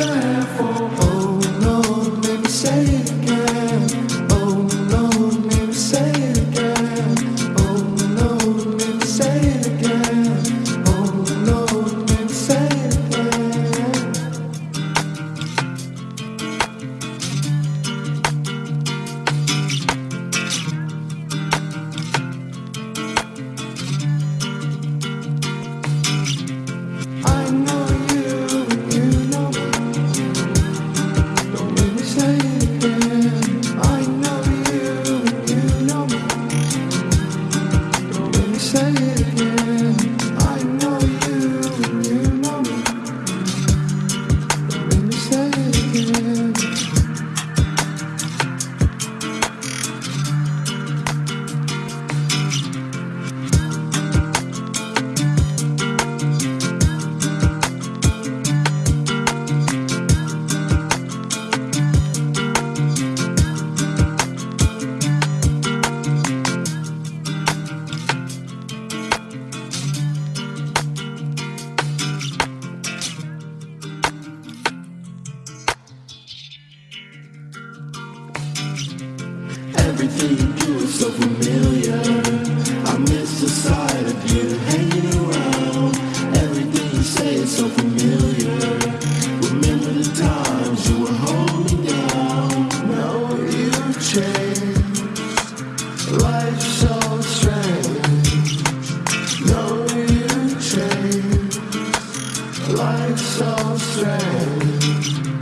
time. Everything you do is so familiar. I miss the sight of you hanging around. Everything you say is so familiar. Remember the times you were holding you changed Life's so strange. You changed Life's so strange.